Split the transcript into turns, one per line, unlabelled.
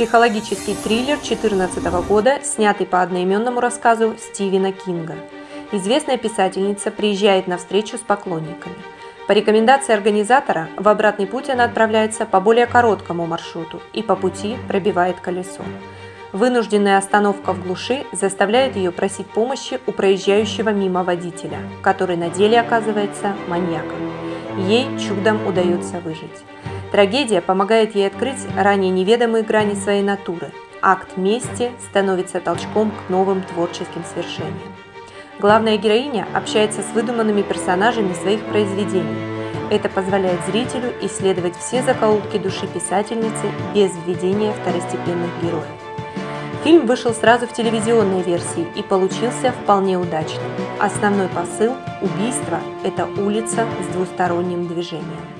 Психологический триллер 2014 года, снятый по одноименному рассказу Стивена Кинга. Известная писательница приезжает на встречу с поклонниками. По рекомендации организатора, в обратный путь она отправляется по более короткому маршруту и по пути пробивает колесо. Вынужденная остановка в глуши заставляет ее просить помощи у проезжающего мимо водителя, который на деле оказывается маньяком. Ей чудом удается выжить. Трагедия помогает ей открыть ранее неведомые грани своей натуры. Акт мести становится толчком к новым творческим свершениям. Главная героиня общается с выдуманными персонажами своих произведений. Это позволяет зрителю исследовать все закоулки души писательницы без введения второстепенных героев. Фильм вышел сразу в телевизионной версии и получился вполне удачным. Основной посыл – убийство – это улица с двусторонним движением.